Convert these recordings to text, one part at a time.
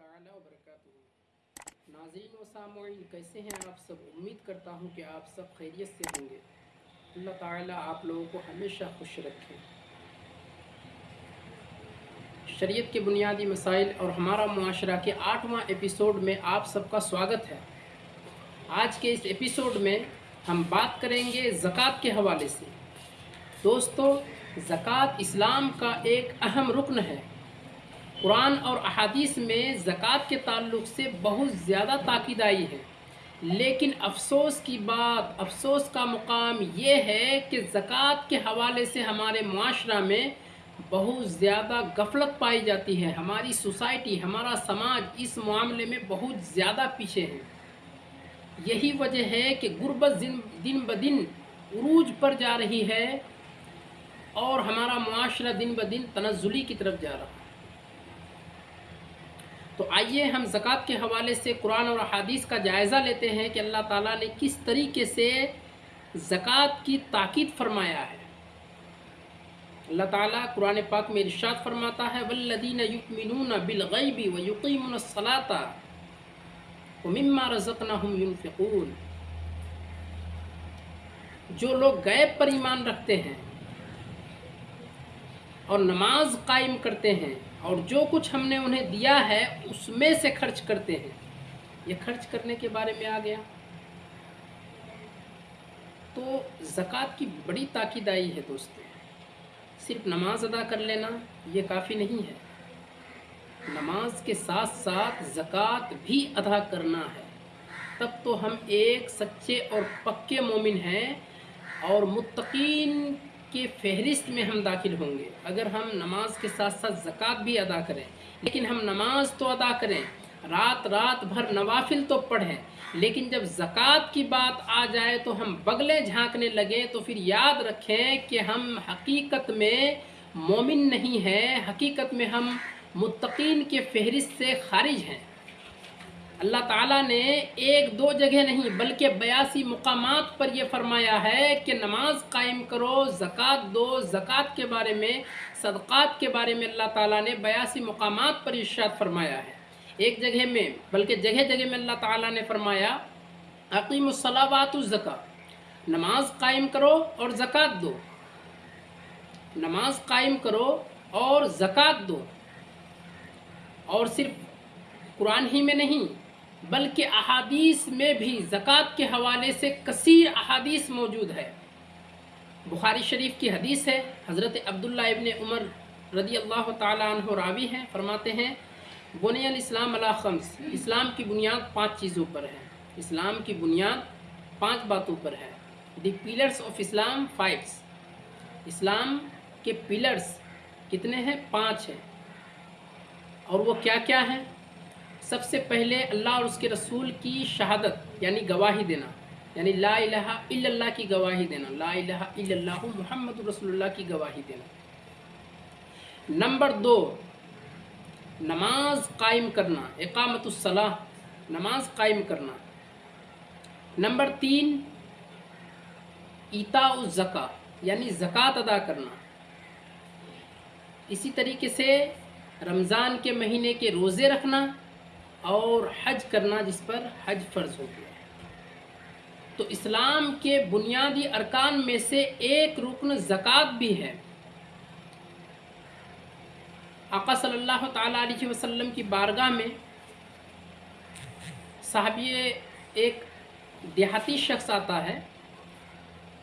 تعالی وبرکاتہ ناظرین و سامعین، کیسے ہیں آپ سب؟ امید کرتا ہوں کہ آپ سب خیریت سے ہوں گے۔ اللہ تعالی آپ لوگوں کو ہمیشہ خوش رکھے۔ شریعت کے بنیادی مسائل اور ہمارا معاشرہ کے آٹھواں ایپیسوڈ میں آپ سب کا سواگت ہے۔ آج کے اس ایپیسوڈ میں ہم بات کریں گے زکوٰۃ کے حوالے سے۔ دوستو، زکوٰۃ اسلام کا ایک اہم رکن ہے۔ قرآن اور احادیث میں زکوٰۃ کے تعلق سے بہت زیادہ تاکید آئی ہے۔ لیکن افسوس کی بات، افسوس کا مقام یہ ہے کہ زکوٰۃ کے حوالے سے ہمارے معاشرہ میں بہت زیادہ غفلت پائی جاتی ہے۔ ہماری سوسائٹی، ہمارا سماج اس معاملے میں بہت زیادہ پیچھے ہے۔ یہی وجہ ہے کہ غربت دن بدن عروج پر جا رہی ہے اور ہمارا معاشرہ دن بدن تنزلی کی طرف جا رہا ہے۔ تو آئیے ہم زکوٰۃ کے حوالے سے قرآن اور حادیث کا جائزہ لیتے ہیں کہ اللہ تعالیٰ نے کس طریقے سے زکوٰۃ کی تاکید فرمایا ہے۔ اللہ تعالیٰ قرآن پاک میں ارشاد فرماتا ہے ولدین یؤمنون بالغیب و یقیمون الصلاة و مما جو لوگ غیب پر ایمان رکھتے ہیں اور نماز قائم کرتے ہیں اور جو کچھ ہم نے انہیں دیا ہے، اس میں سے خرچ کرتے ہیں۔ یہ خرچ کرنے کے بارے میں آ گیا۔ تو زکوٰۃ کی بڑی تاکید آئی ہے دوستوں صرف نماز ادا کر لینا یہ کافی نہیں ہے۔ نماز کے ساتھ ساتھ زکوٰۃ بھی ادا کرنا ہے۔ تب تو ہم ایک سچے اور پکے مومن ہیں اور متقین کی فہرست میں ہم داخل ہوں گے۔ اگر ہم نماز کے ساتھ ساتھ زکوٰۃ بھی ادا کریں، لیکن ہم نماز تو ادا کریں، رات رات بھر نوافل تو پڑھیں، لیکن جب زکوٰۃ کی بات آ جائے تو ہم بغلے جھانکنے لگیں، تو پھر یاد رکھیں کہ ہم حقیقت میں مومن نہیں ہیں، حقیقت میں ہم متقین کے فہرست سے خارج ہیں۔ اللہ تعالیٰ نے ایک دو جگہ نہیں، بلکہ بیاسی مقامات پر یہ فرمایا ہے کہ نماز قائم کرو، زکوٰۃ دو، زکوٰۃ کے بارے میں، صدقات کے بارے میں اللہ تعالیٰ نے بیاسی مقامات پر ارشاد فرمایا ہے۔ ایک جگہ میں، بلکہ جگہ جگہ میں اللہ تعالیٰ نے فرمایا عقیم الصلاوات الزکا نماز قائم کرو اور زکوٰۃ دو۔ نماز قائم کرو اور زکوٰۃ دو۔ اور صرف قرآن ہی میں نہیں بلکہ احادیث میں بھی زکوٰۃ کے حوالے سے کثیر احادیث موجود ہے بخاری شریف کی حدیث ہے، حضرت عبداللہ ابن عمر رضی اللہ تعالیٰ عنہ راوی ہیں، فرماتے ہیں، بنی الاسلام اللہ خمس، اسلام کی بنیاد پانچ چیزوں پر ہے۔ اسلام کی بنیاد پانچ باتوں پر ہے۔ دی پیلرز آف اسلام فائیوس اسلام کے پیلرز کتنے ہیں؟ پانچ ہیں۔ اور وہ کیا کیا ہیں؟ سب سے پہلے اللہ اور اس کے رسول کی شہادت یعنی گواہی دینا یعنی لا الہ الا اللہ کی گواہی دینا، لا الہ الا اللہ محمد رسول اللہ کی گواہی دینا۔ نمبر دو، نماز قائم کرنا، اقامت الصلاح نماز قائم کرنا۔ نمبر تین ایتا الزکا یعنی زکوٰۃ ادا کرنا۔ اسی طریقے سے رمضان کے مہینے کے روزے رکھنا اور حج کرنا جس پر حج فرض ہو گیا تو اسلام کے بنیادی ارکان میں سے ایک رکن زکوٰۃ بھی ہے۔ آقا صلی اللہ تعالیٰ علیہ وسلم کی بارگاہ میں صحابی ایک دیہاتی شخص آتا ہے۔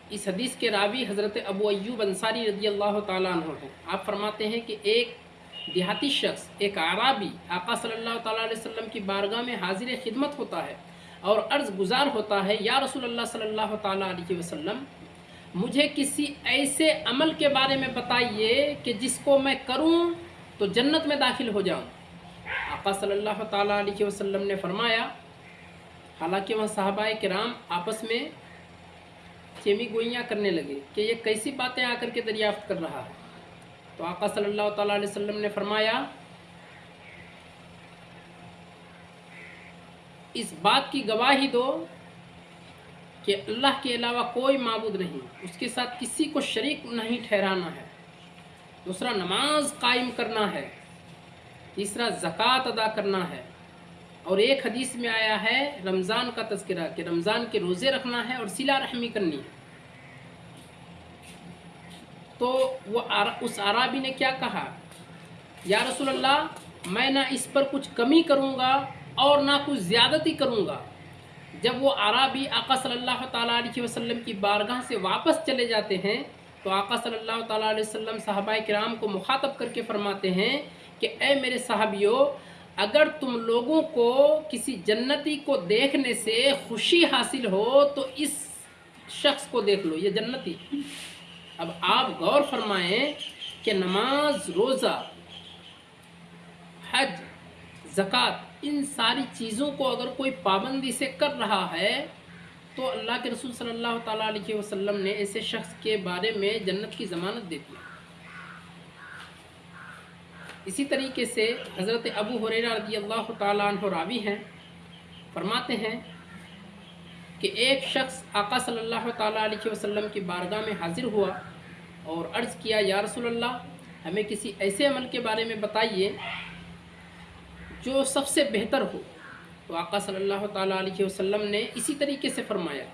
اس حدیث کے راوی حضرت ابو ایوب انصاری رضی اللہ تعالیٰ عنہ ہیں۔ آپ فرماتے ہیں کہ ایک دیہاتی شخص، ایک عرابی آقا صلی اللہ تعالیٰ علیہ وسلم کی بارگاہ میں حاضر خدمت ہوتا ہے اور عرض گزار ہوتا ہے، یا رسول اللہ صلی اللہ تعالیٰ علیہ وسلم، مجھے کسی ایسے عمل کے بارے میں بتائیے کہ جس کو میں کروں تو جنت میں داخل ہو جاؤں. آقا صلی اللہ تعالیٰ علیہ وسلم نے فرمایا، حالانکہ وہاں صحابہ کرام آپس میں چیمی گوئیاں کرنے لگے کہ یہ کیسی باتیں آ کر کے دریافت کر رہا ہے۔ تو آقا صلی اللہ تعالیٰ علیہ وسلم نے فرمایا، اس بات کی گواہی دو کہ اللہ کے علاوہ کوئی معبود نہیں، اس کے ساتھ کسی کو شریک نہیں ٹھہرانا ہے۔ دوسرا، نماز قائم کرنا ہے۔ تیسرا، زکوٰۃ ادا کرنا ہے۔ اور ایک حدیث میں آیا ہے، رمضان کا تذکرہ کہ رمضان کے روزے رکھنا ہے اور سلا رحمی کرنی ہے۔ تو وہ اس عرابی نے کیا کہا؟ یا رسول اللہ، میں نہ اس پر کچھ کمی کروں گا اور نہ کچھ زیادتی کروں گا. جب وہ عرابی آقا صلی اللہ تعالیٰ علیہ وسلم کی بارگاہ سے واپس چلے جاتے ہیں، تو آقا صلی اللہ تعالیٰ علیہ وسلم صحابہ کرام کو مخاطب کر کے فرماتے ہیں کہ، اے میرے صحابیوں اگر تم لوگوں کو کسی جنتی کو دیکھنے سے خوشی حاصل ہو، تو اس شخص کو دیکھ لو، یہ جنتی۔ اب آپ غور فرمائیں کہ نماز، روزہ، حج، زکوٰۃ، ان ساری چیزوں کو اگر کوئی پابندی سے کر رہا ہے، تو اللہ کے رسول صلی اللہ تعالیٰ علیہ وسلم نے ایسے شخص کے بارے میں جنت کی ضمانت دے دی۔ اسی طریقے سے حضرت ابو حریرہ رضی اللہ تعالیٰ عنہ راوی ہیں، فرماتے ہیں کہ ایک شخص آقا صلی اللہ تعالیٰ علیہ وسلم کی بارگاہ میں حاضر ہوا اور عرض کیا، یا رسول اللہ، ہمیں کسی ایسے عمل کے بارے میں بتائیے جو سب سے بہتر ہو۔ تو آقا صلی اللہ تعالیٰ علیہ وسلم نے اسی طریقے سے فرمایا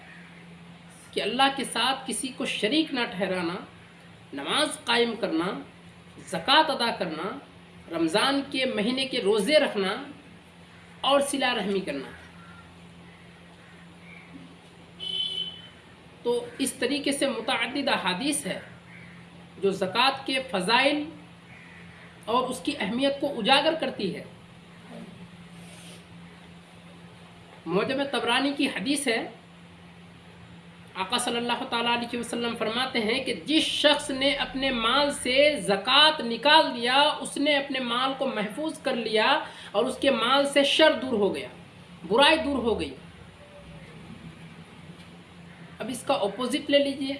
کہ اللہ کے ساتھ کسی کو شریک نہ ٹھہرانا، نماز قائم کرنا، زکوٰۃ ادا کرنا، رمضان کے مہینے کے روزے رکھنا اور سلا رحمی کرنا۔ تو اس طریقے سے متعدد احادیث ہے جو زکوٰۃ کے فضائل اور اس کی اہمیت کو اجاگر کرتی ہے۔ موجب تبرانی کی حدیث ہے، آقا صلی اللہ تعالیٰ علیہ وسلم فرماتے ہیں کہ جس شخص نے اپنے مال سے زکوٰۃ نکال دیا، اس نے اپنے مال کو محفوظ کر لیا اور اس کے مال سے شر دور ہو گیا، برائی دور ہو گئی۔ اب اس کا اپوزٹ لے لیجیے۔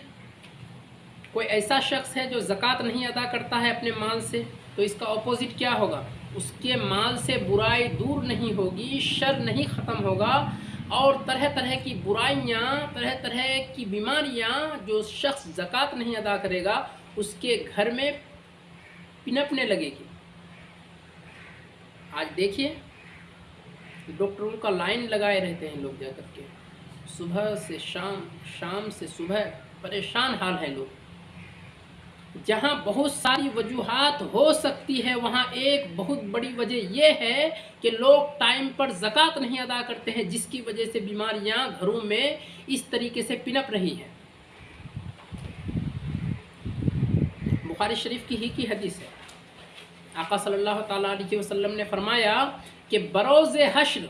کوئی ایسا شخص ہے جو زکوٰۃ نہیں ادا کرتا ہے اپنے مال سے، تو اس کا اپوزٹ کیا ہوگا؟ اس کے مال سے برائی دور نہیں ہوگی، شر نہیں ختم ہوگا۔ اور طرح طرح کی برائیاں، طرح طرح کی بیماریاں جو شخص زکوٰۃ نہیں ادا کرے گا، اس کے گھر میں پنپنے لگے گی۔ آج دیکھیے، ڈاکٹروں کا لائن لگائے رہتے ہیں لوگ جا کر کے۔ صبح سے شام شام سے صبح پریشان حال ہے لوگ۔ جہاں بہت ساری وجوہات ہو سکتی ہے، وہاں ایک بہت بڑی وجہ یہ ہے کہ لوگ ٹائم پر زکوٰۃ نہیں ادا کرتے ہیں، جس کی وجہ سے بیماریاں گھروں میں اس طریقے سے پنپ رہی ہیں۔ بخاری شریف کی ہی کی حدیث ہے۔ آقا صلی اللہ تعالیٰ علیہ وسلم نے فرمایا کہ بروز حشر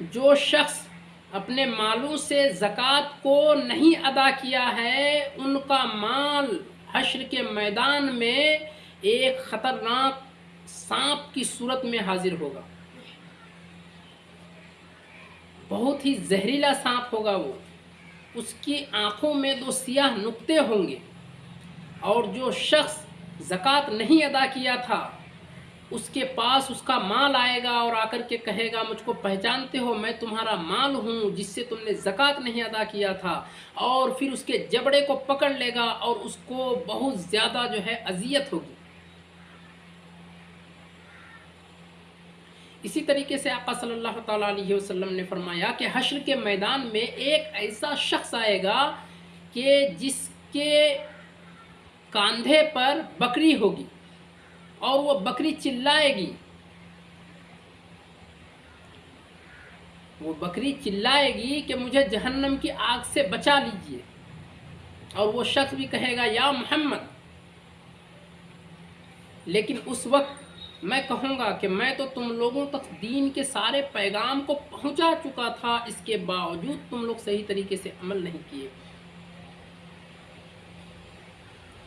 جو شخص اپنے مالوں سے زکوٰۃ کو نہیں ادا کیا ہے، ان کا مال حشر کے میدان میں ایک خطرناک سانپ کی صورت میں حاضر ہوگا۔ بہت ہی زہریلا سانپ ہوگا وہ۔ اس کی آنکھوں میں دو سیاہ نقطے ہوں گے۔ اور جو شخص زکوٰۃ نہیں ادا کیا تھا اس کے پاس اس کا مال آئے گا اور آ کر کے کہے گا، مجھ کو پہچانتے ہو، میں تمہارا مال ہوں، جس سے تم نے زکوٰۃ نہیں ادا کیا تھا۔ اور پھر اس کے جبڑے کو پکڑ لے گا اور اس کو بہت زیادہ جو ہے اذیت ہوگی۔ اسی طریقے سے آقا صلی اللہ تعالیٰ علیہ وسلم نے فرمایا کہ حشر کے میدان میں ایک ایسا شخص آئے گا کہ جس کے کاندھے پر بکری ہوگی۔ اور وہ بکری چلائے گی۔ وہ بکری چلائے گی کہ مجھے جہنم کی آگ سے بچا لیجیے۔ اور وہ شخص بھی کہے گا، یا محمد! لیکن اس وقت میں کہوں گا کہ میں تو تم لوگوں تک دین کے سارے پیغام کو پہنچا چکا تھا، اس کے باوجود تم لوگ صحیح طریقے سے عمل نہیں کیے۔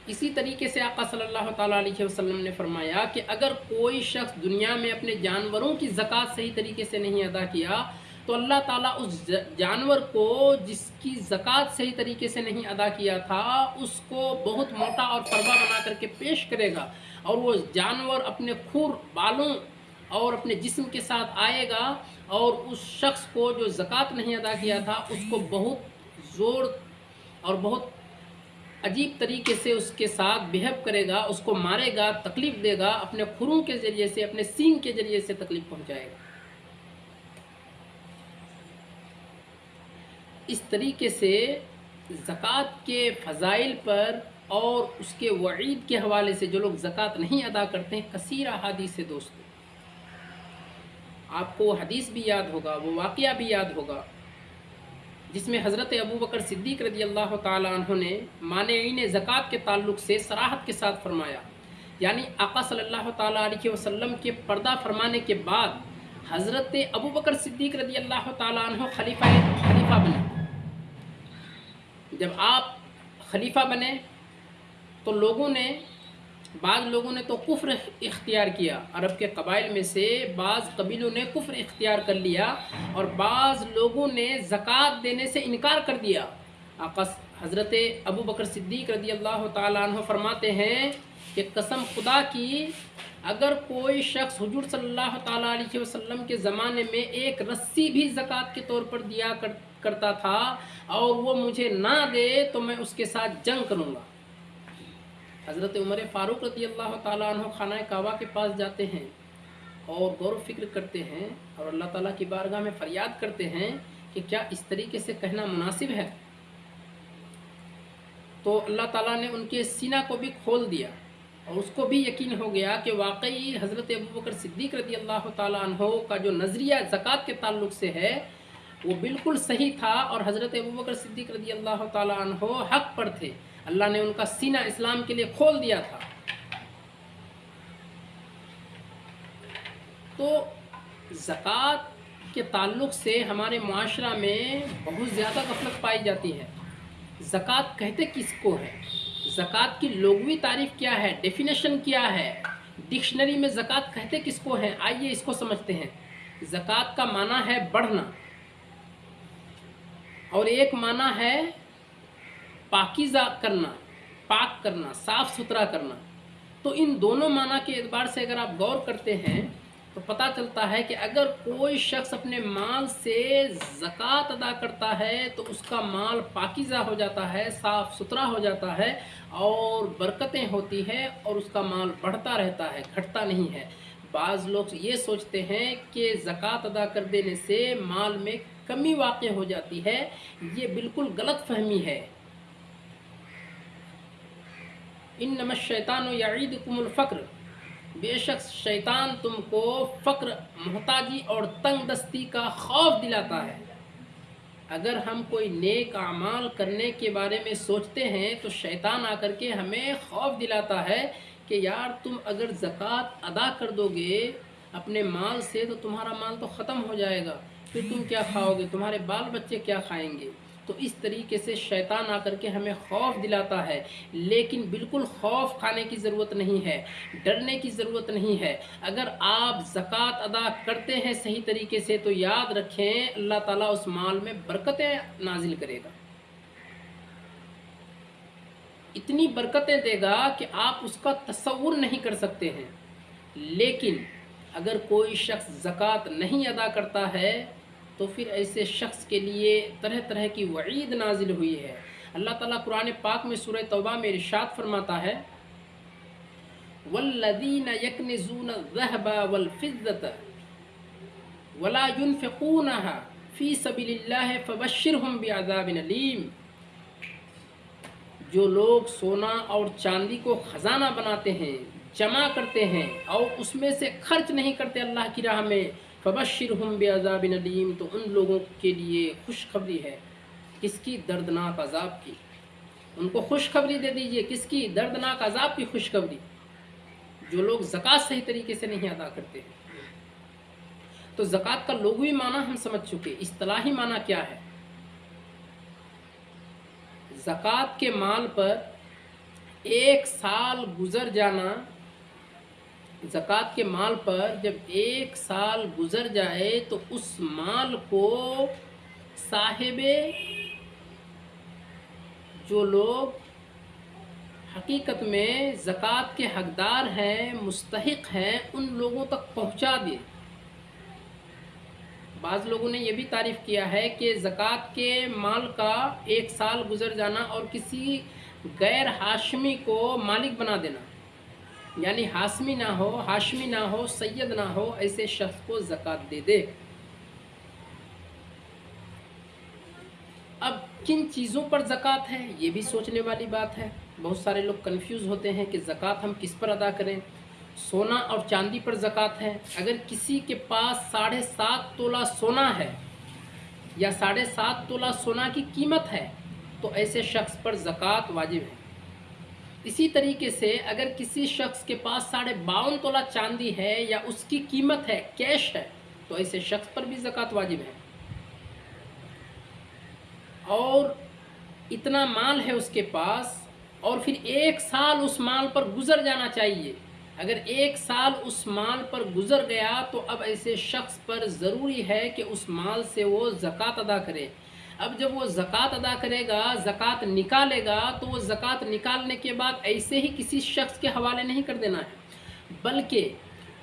اسی طریقے سے آقا صلی اللہ تعالیٰ علیہ وسلم نے فرمایا کہ اگر کوئی شخص دنیا میں اپنے جانوروں کی زکوٰۃ صحیح طریقے سے نہیں ادا کیا، تو اللہ تعالیٰ اس جانور کو جس کی زکوٰۃ صحیح طریقے سے نہیں ادا کیا تھا، اس کو بہت موٹا اور فربا بنا کر کے پیش کرے گا اور وہ جانور اپنے کھور بالوں اور اپنے جسم کے ساتھ آئے گا اور اس شخص کو جو زکوٰۃ نہیں ادا کیا تھا، اس کو بہت زور اور بہت عجیب طریقے سے اس کے ساتھ بہیو کرے گا، اس کو مارے گا، تکلیف دے گا، اپنے خروں کے ذریعے سے، اپنے سینگ کے ذریعے سے تکلیف پہنچائے گا۔ اس طریقے سے زکوٰۃ کے فضائل پر اور اس کے وعید کے حوالے سے جو لوگ زکوٰۃ نہیں ادا کرتے ہیں، کثیر احادیث سے دوست آپ کو حدیث بھی یاد ہوگا، وہ واقعہ بھی یاد ہوگا۔ جس میں حضرت ابو بکر صدیق رضی اللہ تعالیٰ عنہ نے مانعین زکوٰۃ کے تعلق سے سراحت کے ساتھ فرمایا۔ یعنی آقا صلی اللہ تعالیٰ علیہ وسلم کے پردہ فرمانے کے بعد حضرت ابو بکر صدیق رضی اللہ تعالیٰ عنہ خلیفہ خلیفہ بنے۔ جب آپ خلیفہ بنے تو لوگوں نے بعض لوگوں نے تو کفر اختیار کیا۔ عرب کے قبائل میں سے بعض قبیلوں نے کفر اختیار کر لیا اور بعض لوگوں نے زکوٰۃ دینے سے انکار کر دیا۔ آقا حضرت ابو بکر صدیق رضی اللہ تعالیٰ عنہ فرماتے ہیں کہ قسم خدا کی، اگر کوئی شخص حضور صلی اللہ تعالیٰ علیہ وسلم کے زمانے میں ایک رسی بھی زکوٰۃ کے طور پر دیا کرتا تھا اور وہ مجھے نہ دے تو میں اس کے ساتھ جنگ کروں گا۔ حضرت عمر فاروق رضی اللہ تعالیٰ عنہ خانہ کعبہ کے پاس جاتے ہیں اور غور و فکر کرتے ہیں اور اللہ تعالیٰ کی بارگاہ میں فریاد کرتے ہیں کہ کیا اس طریقے سے کہنا مناسب ہے۔ تو اللہ تعالیٰ نے ان کے سینہ کو بھی کھول دیا اور اس کو بھی یقین ہو گیا کہ واقعی حضرت ابو بکر صدیق رضی اللہ تعالیٰ عنہ کا جو نظریہ زکوٰۃ کے تعلق سے ہے، وہ بالکل صحیح تھا اور حضرت ابو بکر صدیق رضی اللہ تعالیٰ عنہ حق پر تھے۔ اللہ نے ان کا سینہ اسلام کے لیے کھول دیا تھا۔ تو زکوٰۃ کے تعلق سے ہمارے معاشرہ میں بہت زیادہ غفلت پائی جاتی ہے۔ زکوٰۃ کہتے کس کو ہے؟ زکوٰۃ کی لغوی تعریف کیا ہے؟ ڈیفینیشن کیا ہے؟ ڈکشنری میں زکوٰۃ کہتے کس کو ہیں؟ آئیے اس کو سمجھتے ہیں۔ زکوٰۃ کا معنی ہے بڑھنا۔ اور ایک معنی ہے پاکیزہ کرنا، پاک کرنا، صاف ستھرا کرنا۔ تو ان دونوں معنی کے اعتبار سے اگر آپ غور کرتے ہیں، تو پتہ چلتا ہے کہ اگر کوئی شخص اپنے مال سے زکوٰۃ ادا کرتا ہے، تو اس کا مال پاکیزہ ہو جاتا ہے، صاف ستھرا ہو جاتا ہے اور برکتیں ہوتی ہیں اور اس کا مال بڑھتا رہتا ہے، گھٹتا نہیں ہے۔ بعض لوگ یہ سوچتے ہیں کہ زکوٰۃ ادا کر دینے سے مال میں کمی واقع ہو جاتی ہے۔ یہ بالکل غلط فہمی ہے۔ ان نمت شیطان و یعید کم الفقر۔ بے شک شیطان تم کو فقر، محتاجی اور تنگ دستی کا خوف دلاتا ہے۔ اگر ہم کوئی نیک اعمال کرنے کے بارے میں سوچتے ہیں، تو شیطان آ کر کے ہمیں خوف دلاتا ہے کہ یار تم اگر زکوٰۃ ادا کر دو گے اپنے مال سے، تو تمہارا مال تو ختم ہو جائے گا۔ پھر تم کیا کھاؤ گے؟ تمہارے بال بچے کیا کھائیں گے؟ تو اس طریقے سے شیطان آ کر کے ہمیں خوف دلاتا ہے۔ لیکن بالکل خوف کھانے کی ضرورت نہیں ہے، ڈرنے کی ضرورت نہیں ہے۔ اگر آپ زکوٰۃ ادا کرتے ہیں صحیح طریقے سے تو یاد رکھیں، اللہ تعالیٰ اس مال میں برکتیں نازل کرے گا۔ اتنی برکتیں دے گا کہ آپ اس کا تصور نہیں کر سکتے ہیں۔ لیکن اگر کوئی شخص زکوٰۃ نہیں ادا کرتا ہے تو پھر ایسے شخص کے لیے طرح طرح کی وعید نازل ہوئی ہے۔ اللہ تعالیٰ قرآن پاک میں سورہ توبہ میں ارشاد فرماتا ہے والذین یکنزون الذهب والفضة ولا ينفقونها فی سبیل اللہ فبشرهم بعذاب علیم جو لوگ سونا اور چاندی کو خزانہ بناتے ہیں، جمع کرتے ہیں اور اس میں سے خرچ نہیں کرتے اللہ کی راہ میں فبشر ہم بے عذاب ندیم تو ان لوگوں کے لیے خوشخبری ہے۔ کس کی دردناک عذاب کی؟ ان کو خوشخبری دے دیجیے، کس کی دردناک عذاب کی خوشخبری؟ جو لوگ زکوٰۃ صحیح طریقے سے نہیں ادا کرتے۔ تو زکوٰۃ کا لغوی معنی ہم سمجھ چکے، اصطلاحی معنی کیا ہے؟ زکوٰۃ کے مال پر ایک سال گزر جانا زکوٰۃ کے مال پر جب ایک سال گزر جائے تو اس مال کو صاحب جو لوگ حقیقت میں زکوٰۃ کے حقدار ہیں، مستحق ہیں، ان لوگوں تک پہنچا دے بعض لوگوں نے یہ بھی تعریف کیا ہے کہ زکوٰۃ کے مال کا ایک سال گزر جانا اور کسی غیر ہاشمی کو مالک بنا دینا۔ یعنی ہاشمی نہ ہو ہاشمی نہ ہو، سید نہ ہو، ایسے شخص کو زکوٰۃ دے دے۔ اب کن چیزوں پر زکوٰۃ ہے؟ یہ بھی سوچنے والی بات ہے۔ بہت سارے لوگ کنفیوز ہوتے ہیں کہ زکوٰۃ ہم کس پر ادا کریں۔ سونا اور چاندی پر زکوٰۃ ہے۔ اگر کسی کے پاس ساڑھے سات تولہ سونا ہے یا ساڑھے سات تولہ سونا کی قیمت ہے، تو ایسے شخص پر زکوٰۃ واجب ہے۔ اسی طریقے سے اگر کسی شخص کے پاس ساڑھے باون تولہ چاندی ہے یا اس کی قیمت ہے کیش ہے، تو ایسے شخص پر بھی زکوٰۃ واجب ہے۔ اور اتنا مال ہے اس کے پاس اور پھر ایک سال اس مال پر گزر جانا چاہیے۔ اگر ایک سال اس مال پر گزر گیا تو اب ایسے شخص پر ضروری ہے کہ اس مال سے وہ زکوٰۃ ادا کرے۔ اب جب وہ زکوٰۃ ادا کرے گا، زکوٰۃ نکالے گا، تو وہ زکوٰۃ نکالنے کے بعد ایسے ہی کسی شخص کے حوالے نہیں کر دینا ہے، بلکہ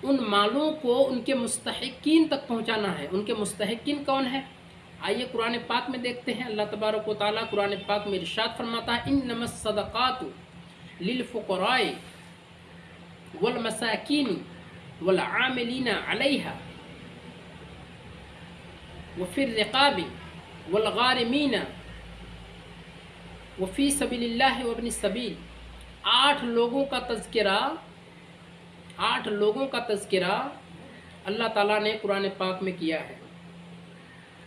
ان مالوں کو ان کے مستحقین تک پہنچانا ہے۔ ان کے مستحقین کون ہے آئیے قرآن پاک میں دیکھتے ہیں۔ اللہ تبارک و تعالیٰ قرآن پاک میں ارشاد فرماتا ہے ان نمس صدقات للفقراء والمساکین والعاملین علیہ وفی الرقاب والغارمین. وفی سبیل اللہ وابن السبیل آٹھ لوگوں کا تذکرہ، آٹھ لوگوں کا تذکرہ اللہ تعالیٰ نے قرآن پاک میں کیا ہے۔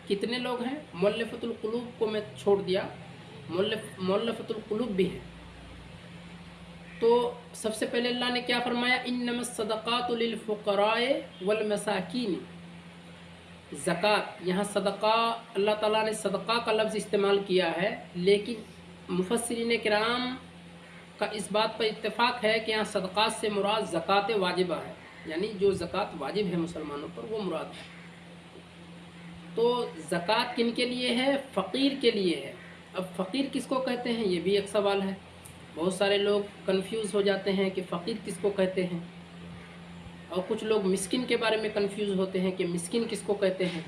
کتنے لوگ ہیں؟ مولفت القلوب کو میں چھوڑ دیا۔ مولف مولفت القلوب بھی ہے تو سب سے پہلے اللہ نے کیا فرمایا؟ ان نم صدقات للفقراء والمساکین. زکوٰۃ۔ یہاں صدقہ، اللہ تعالیٰ نے صدقہ کا لفظ استعمال کیا ہے، لیکن مفسرین کرام کا اس بات پر اتفاق ہے کہ یہاں صدقات سے مراد زکوٰۃ واجبہ ہے۔ یعنی جو زکوٰۃ واجب ہے مسلمانوں پر، وہ مراد ہے۔ تو زکوٰۃ کن کے لیے ہے؟ فقیر کے لیے ہے۔ اب فقیر کس کو کہتے ہیں؟ یہ بھی ایک سوال ہے۔ بہت سارے لوگ کنفیوز ہو جاتے ہیں کہ فقیر کس کو کہتے ہیں۔ اور کچھ لوگ مسکن کے بارے میں کنفیوز ہوتے ہیں کہ مسکن کس کو کہتے ہیں۔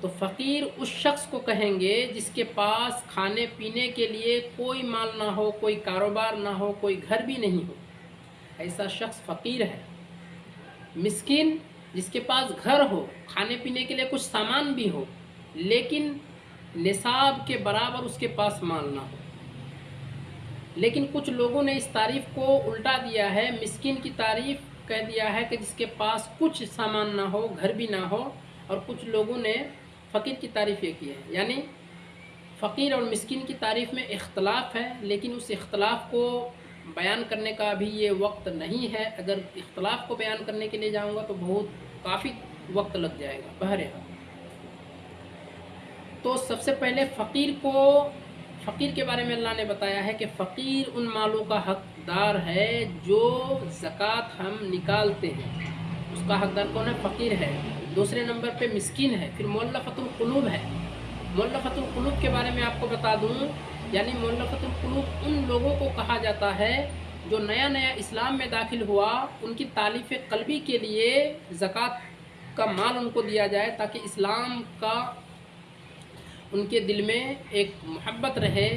تو فقیر اس شخص کو کہیں گے جس کے پاس کھانے پینے کے لیے کوئی مال نہ ہو، کوئی کاروبار نہ ہو، کوئی گھر بھی نہیں ہو۔ ایسا شخص فقیر ہے۔ مسکن جس کے پاس گھر ہو، کھانے پینے کے لیے کچھ سامان بھی ہو، لیکن نصاب کے برابر اس کے پاس مال نہ ہو۔ لیکن کچھ لوگوں نے اس تعریف کو الٹا دیا ہے۔ مسکین کی تعریف کہہ دیا ہے کہ جس کے پاس کچھ سامان نہ ہو، گھر بھی نہ ہو، اور کچھ لوگوں نے فقیر کی تعریف یہ کی ہے۔ یعنی فقیر اور مسکین کی تعریف میں اختلاف ہے، لیکن اس اختلاف کو بیان کرنے کا بھی یہ وقت نہیں ہے۔ اگر اختلاف کو بیان کرنے کے لیے جاؤں گا تو بہت کافی وقت لگ جائے گا۔ بہرحال تو سب سے پہلے فقیر کو فقیر کے بارے میں اللہ نے بتایا ہے کہ فقیر ان مالوں کا حقدار ہے جو زکوٰۃ ہم نکالتے ہیں۔ اس کا حقدار کون ہے؟ فقیر ہے۔ دوسرے نمبر پہ مسکین ہے۔ پھر مولفت القلوب ہے۔ مولفت القلوب کے بارے میں آپ کو بتا دوں۔ یعنی مولفت القلوب ان لوگوں کو کہا جاتا ہے جو نیا نیا اسلام میں داخل ہوا، ان کی تعلیف قلبی کے لیے زکوٰۃ کا مال ان کو دیا جائے تاکہ اسلام کا ان کے دل میں ایک محبت رہے،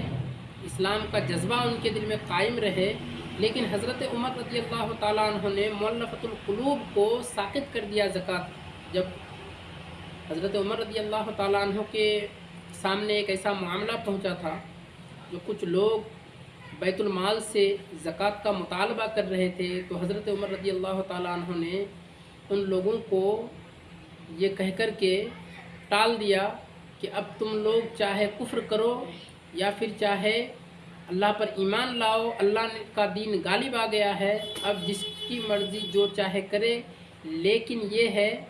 اسلام کا جذبہ ان کے دل میں قائم رہے۔ لیکن حضرت عمر رضی اللہ تعالیٰ عنہ نے مولفت القلوب کو ساقط کر دیا زکوٰۃ۔ جب حضرت عمر رضی اللہ تعالیٰ عنہ کے سامنے ایک ایسا معاملہ پہنچا تھا جو کچھ لوگ بیت المال سے زکوٰۃ کا مطالبہ کر رہے تھے، تو حضرت عمر رضی اللہ تعالیٰ عنہ نے ان لوگوں کو یہ کہہ کر کے ٹال دیا کہ اب تم لوگ چاہے کفر کرو یا پھر چاہے اللہ پر ایمان لاؤ، اللہ کا دین غالب آ گیا ہے۔ اب جس کی مرضی جو چاہے کرے۔ لیکن یہ ہے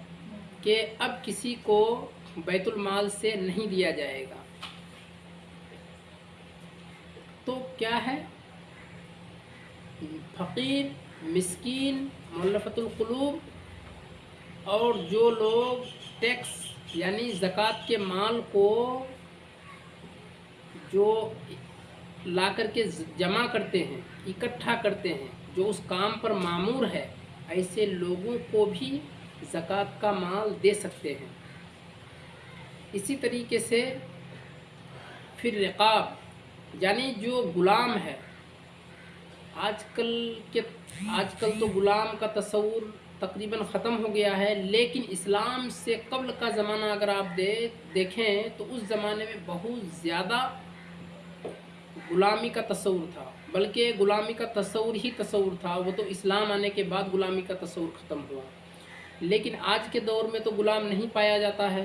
کہ اب کسی کو بیت المال سے نہیں دیا جائے گا۔ تو کیا ہے؟ فقیر، مسکین ملفت القلوب اور جو لوگ ٹیکس یعنی زکوٰۃ کے مال کو جو لا کر کے جمع کرتے ہیں، اکٹھا کرتے ہیں، جو اس کام پر معمور ہے، ایسے لوگوں کو بھی زکوٰۃ کا مال دے سکتے ہیں۔ اسی طریقے سے پھر رقاب یعنی جو غلام ہے، آج کل کے، آج کل تو غلام کا تصور تقریباً ختم ہو گیا ہے، لیکن اسلام سے قبل کا زمانہ اگر آپ دے، دیکھیں تو اس زمانے میں بہت زیادہ غلامی کا تصور تھا۔ بلکہ غلامی کا تصور ہی تصور تھا، وہ تو اسلام آنے کے بعد غلامی کا تصور ختم ہوا۔ لیکن آج کے دور میں تو غلام نہیں پایا جاتا ہے۔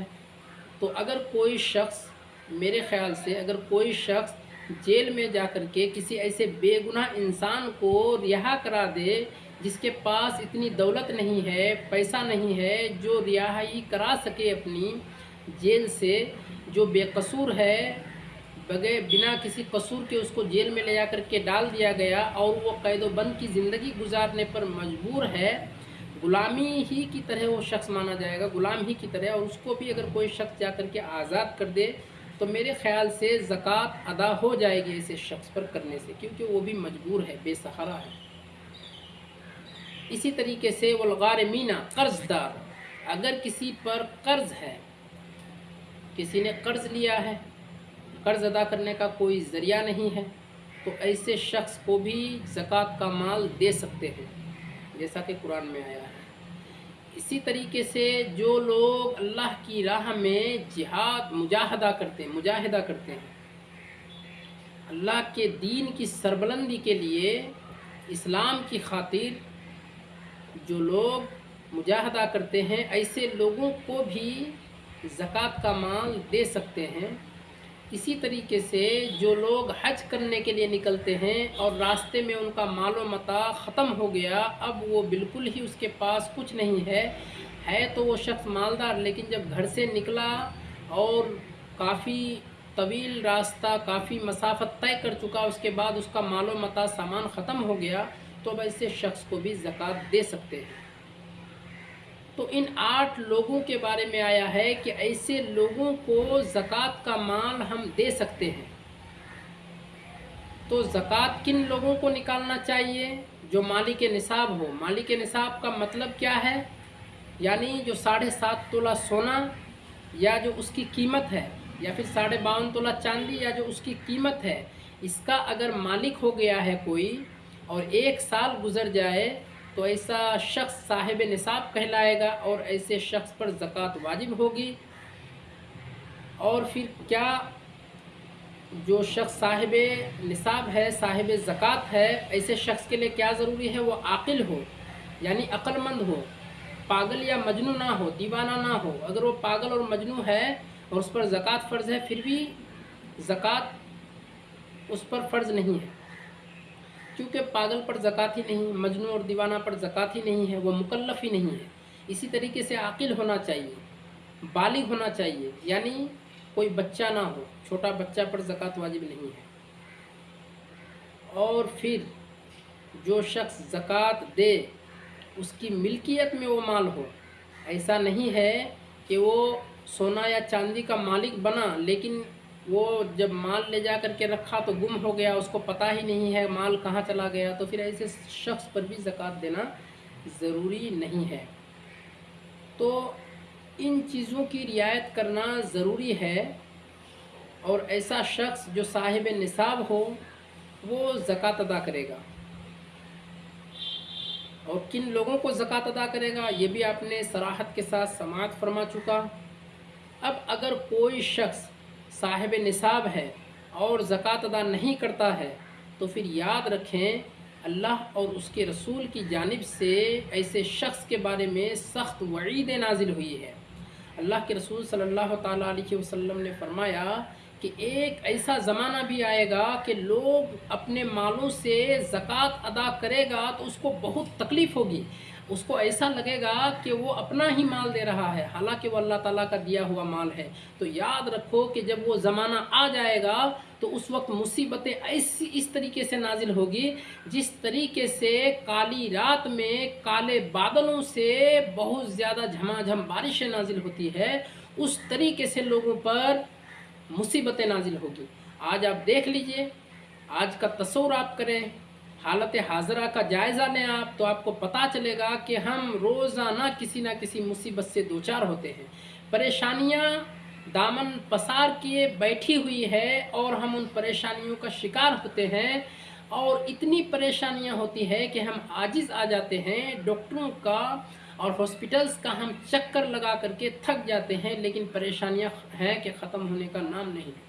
تو اگر کوئی شخص، میرے خیال سے اگر کوئی شخص جیل میں جا کر کے کسی ایسے بے گناہ انسان کو رہا کرا دے جس کے پاس اتنی دولت نہیں ہے، پیسہ نہیں ہے، جو رہائی کرا سکے اپنی جیل سے، جو بے قصور ہے، بغیر بنا کسی قصور کے اس کو جیل میں لے جا کر کے ڈال دیا گیا اور وہ قید و بند کی زندگی گزارنے پر مجبور ہے، غلامی ہی کی طرح وہ شخص مانا جائے گا، غلام ہی کی طرح اور اس کو بھی اگر کوئی شخص جا کر کے آزاد کر دے تو میرے خیال سے زکوٰۃ ادا ہو جائے گی ایسے شخص پر کرنے سے، کیونکہ وہ بھی مجبور ہے، بے سہارا ہے۔ اسی طریقے سے والغارمینہ قرض دار اگر کسی پر قرض ہے، کسی نے قرض لیا ہے، قرض ادا کرنے کا کوئی ذریعہ نہیں ہے، تو ایسے شخص کو بھی زکوٰۃ کا مال دے سکتے ہیں، جیسا کہ قرآن میں آیا ہے۔ اسی طریقے سے جو لوگ اللہ کی راہ میں جہاد مجاہدہ کرتے ہیں، مجاہدہ کرتے ہیں، اللہ کے دین کی سربلندی کے لیے اسلام کی خاطر جو لوگ مجاہدہ کرتے ہیں، ایسے لوگوں کو بھی زکوٰۃ کا مال دے سکتے ہیں۔ اسی طریقے سے جو لوگ حج کرنے کے لیے نکلتے ہیں اور راستے میں ان کا مال و متا ختم ہو گیا، اب وہ بالکل ہی اس کے پاس کچھ نہیں ہے۔ ہے تو وہ شخص مالدار، لیکن جب گھر سے نکلا اور کافی طویل راستہ، کافی مسافت طے کر چکا، اس کے بعد اس کا مال و متا سامان ختم ہو گیا، تو اب ایسے شخص کو بھی زکوٰۃ دے سکتے ہیں۔ تو ان آٹھ لوگوں کے بارے میں آیا ہے کہ ایسے لوگوں کو زکوٰۃ کا مال ہم دے سکتے ہیں۔ تو زکوٰۃ کن لوگوں کو نکالنا چاہیے؟ جو مالک نصاب ہو۔ مالک نصاب کا مطلب کیا ہے؟ یعنی جو ساڑھے سات تولہ سونا یا جو اس کی قیمت ہے، یا پھر ساڑھے باون تولہ چاندی یا جو اس کی قیمت ہے، اس کا اگر مالک ہو گیا ہے کوئی اور ایک سال گزر جائے تو ایسا شخص صاحب نصاب کہلائے گا اور ایسے شخص پر زکوٰۃ واجب ہوگی۔ اور پھر کیا جو شخص صاحب نصاب ہے، صاحب زکوٰۃ ہے، ایسے شخص کے لیے کیا ضروری ہے؟ وہ عاقل ہو یعنی عقل مند ہو، پاگل یا مجنو نہ ہو، دیوانہ نہ ہو۔ اگر وہ پاگل اور مجنو ہے اور اس پر زکوٰۃ فرض ہے، پھر بھی زکوٰۃ اس پر فرض نہیں ہے۔ کیونکہ پاگل پر زکوٰۃ ہی نہیں مجنو اور دیوانہ پر زکوٰۃ ہی نہیں ہے، وہ مکلف ہی نہیں ہے۔ اسی طریقے سے عاقل ہونا چاہیے، بالغ ہونا چاہیے۔ یعنی کوئی بچہ نہ ہو، چھوٹا بچہ پر زکوٰۃ واجب نہیں ہے۔ اور پھر جو شخص زکوٰۃ دے، اس کی ملکیت میں وہ مال ہو۔ ایسا نہیں ہے کہ وہ سونا یا چاندی کا مالک بنا، لیکن وہ جب مال لے جا کر کے رکھا تو گم ہو گیا، اس کو پتہ ہی نہیں ہے مال کہاں چلا گیا، تو پھر ایسے شخص پر بھی زکوٰۃ دینا ضروری نہیں ہے۔ تو ان چیزوں کی رعایت کرنا ضروری ہے اور ایسا شخص جو صاحب نصاب ہو، وہ زکوٰۃ ادا کرے گا۔ اور کن لوگوں کو زکوٰۃ ادا کرے گا، یہ بھی آپ نے سراحت کے ساتھ سماعت فرما چکا۔ اب اگر کوئی شخص صاحب نصاب ہے اور زکوٰۃ ادا نہیں کرتا ہے، تو پھر یاد رکھیں اللہ اور اس کے رسول کی جانب سے ایسے شخص کے بارے میں سخت وعید نازل ہوئی ہے اللہ کے رسول صلی اللہ تعالیٰ علیہ وسلم نے فرمایا کہ ایک ایسا زمانہ بھی آئے گا کہ لوگ اپنے مالوں سے زکوٰۃ ادا کرے گا تو اس کو بہت تکلیف ہوگی۔ اس کو ایسا لگے گا کہ وہ اپنا ہی مال دے رہا ہے، حالانکہ وہ اللہ تعالیٰ کا دیا ہوا مال ہے۔ تو یاد رکھو کہ جب وہ زمانہ آ جائے گا، تو اس وقت مصیبتیں ایسی اس طریقے سے نازل ہوگی جس طریقے سے کالی رات میں کالے بادلوں سے بہت زیادہ جھما جھم بارشیں نازل ہوتی ہے۔ اس طریقے سے لوگوں پر مصیبتیں نازل ہوگی۔ آج آپ دیکھ لیجیے، آج کا تصور آپ کریں۔ حالت حاضرہ کا جائزہ لیں آپ تو آپ کو پتہ چلے گا کہ ہم روزانہ کسی نہ کسی مصیبت سے دوچار ہوتے ہیں۔ پریشانیاں دامن پسار کیے بیٹھی ہوئی ہے اور ہم ان پریشانیوں کا شکار ہوتے ہیں اور اتنی پریشانیاں ہوتی ہے کہ ہم عاجز آ جاتے ہیں۔ ڈاکٹروں کا اور ہاسپٹلس کا ہم چکر لگا کر کے تھک جاتے ہیں لیکن پریشانیاں ہیں کہ ختم ہونے کا نام نہیں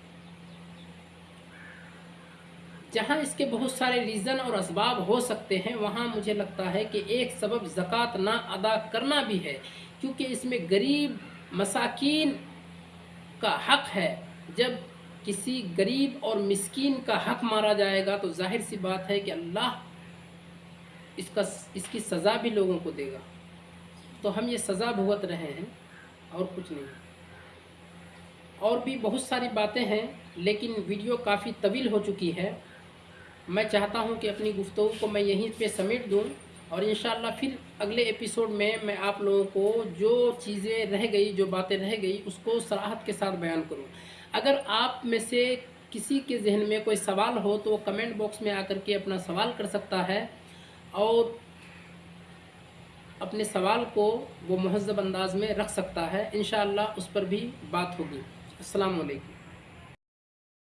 جہاں اس کے بہت سارے ریزن اور اسباب ہو سکتے ہیں، وہاں مجھے لگتا ہے کہ ایک سبب زکوٰۃ نہ ادا کرنا بھی ہے، کیونکہ اس میں غریب مساکین کا حق ہے۔ جب کسی غریب اور مسکین کا حق مارا جائے گا تو ظاہر سی بات ہے کہ اللہ اس کا، اس کی سزا بھی لوگوں کو دے گا۔ تو ہم یہ سزا بھگت رہے ہیں اور کچھ نہیں۔ اور بھی بہت ساری باتیں ہیں، لیکن ویڈیو کافی طویل ہو چکی ہے۔ میں چاہتا ہوں کہ اپنی گفتگو کو میں یہیں پہ سمیٹ دوں اور انشاءاللہ پھر اگلے ایپیسوڈ میں میں آپ لوگوں کو جو چیزیں رہ گئی، جو باتیں رہ گئی، اس کو صراحت کے ساتھ بیان کروں۔ اگر آپ میں سے کسی کے ذہن میں کوئی سوال ہو تو وہ کمنٹ باکس میں آ کر کے اپنا سوال کر سکتا ہے اور اپنے سوال کو وہ مہذب انداز میں رکھ سکتا ہے۔ انشاءاللہ اس پر بھی بات ہوگی۔ السلام علیکم۔